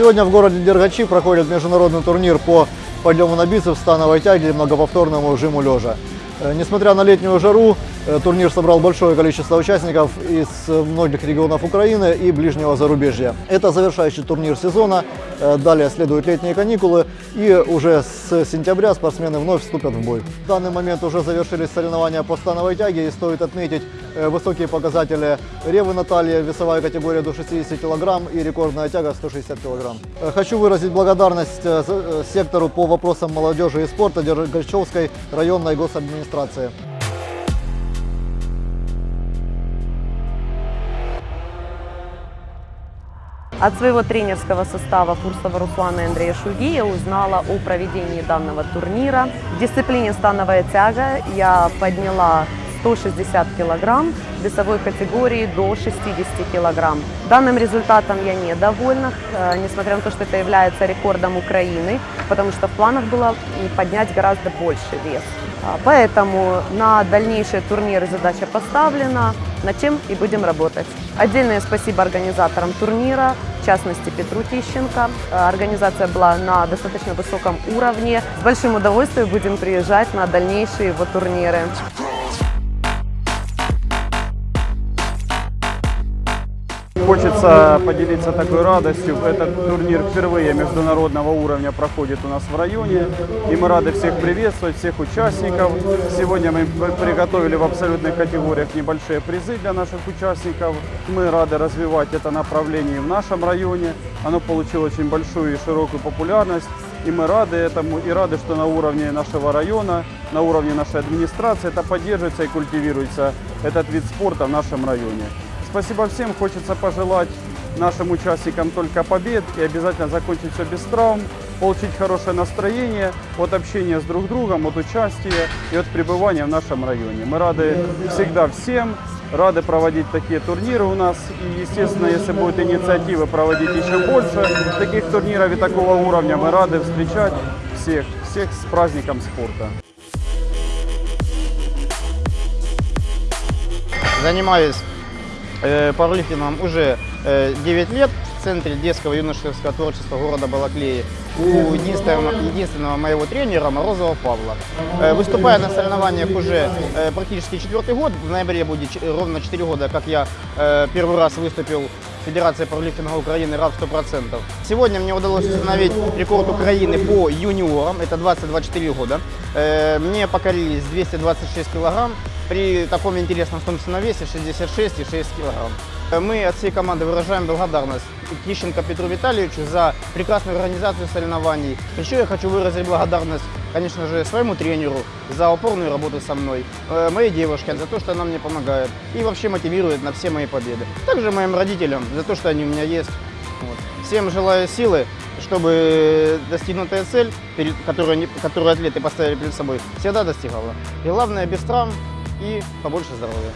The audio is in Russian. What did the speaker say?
Сегодня в городе Дергачи проходит международный турнир по подъему на бицепс, становой тяге и многоповторному жиму лежа. Э, Несмотря на летнюю жару, турнир собрал большое количество участников из э, многих регионов Украины и ближнего зарубежья. Это завершающий турнир сезона, Э, далее следуют летние каникулы и уже с сентября спортсмены вновь вступят в бой. В данный момент уже завершились соревнования по становой тяге и стоит отметить э, высокие показатели Ревы Натальи, весовая категория до 60 кг и рекордная тяга 160 кг. Э, Хочу выразить благодарность э, э, сектору по вопросам молодежи и спорта Дергачевской районной госадминистрации. От своего тренерского состава Фурсова Руслана и Андрея Шульги я узнала о проведении данного турнира. В дисциплине становая тяга я подняла 160 килограмм, весовой категории до 60 килограмм. Данным результатом я недовольна, э, несмотря на то, что это является рекордом Украины, потому что в планах было поднять гораздо больше вес. А, Поэтому на дальнейшие турниры задача поставлена, над чем и будем работать. Отдельное спасибо организаторам турнира, в частности Петру Тищенко. Э, Организация была на достаточно высоком уровне. С большим удовольствием будем приезжать на дальнейшие его турниры. Хочется поделиться такой радостью. Этот турнир впервые международного уровня проходит у нас в районе. И мы рады всех приветствовать, всех участников. Сегодня мы приготовили в абсолютных категориях небольшие призы для наших участников. Мы рады развивать это направление в нашем районе. Оно получило очень большую и широкую популярность. И мы рады этому, и рады, что на уровне нашего района, на уровне нашей администрации это поддерживается и культивируется этот вид спорта в нашем районе. Спасибо всем. Хочется пожелать нашим участникам только побед и обязательно закончить все без травм, получить хорошее настроение от общения с друг другом, от участия и от пребывания в нашем районе. Мы рады всегда всем, рады проводить такие турниры у нас. И, естественно, если будет инициатива проводить еще больше таких турниров и такого уровня, мы рады встречать всех, всех с праздником спорта. Занимаюсь э, пауэрлифтингом уже э, 9 лет в Центре детского юношеского творчества города Балаклеи у единственного, единственного моего тренера Морозова Павла. Э, выступая на соревнованиях уже э, практически четвертый год, в ноябре будет ровно 4 года, как я э, первый раз выступил в Федерации пауэрлифтинга Украины РАП 100%. Сегодня мне удалось установить рекорд Украины по юниорам, это 20-24 года. Э, мне покорились 226 килограмм при таком интересном собственном весе 66,6 килограмм. Э, Мы от всей команды выражаем благодарность Тищенко Петру Витальевичу за прекрасную организацию соревнований. Еще я хочу выразить благодарность, конечно же, своему тренеру за упорную работу со мной, э, моей девушке за то, что она мне помогает и вообще мотивирует на все мои победы. Также моим родителям за то, что они у меня есть. Вот. Всем желаю силы, чтобы достигнутая цель, которую, которую атлеты поставили перед собой, всегда достигала. И главное, без травм и побольше здоровья.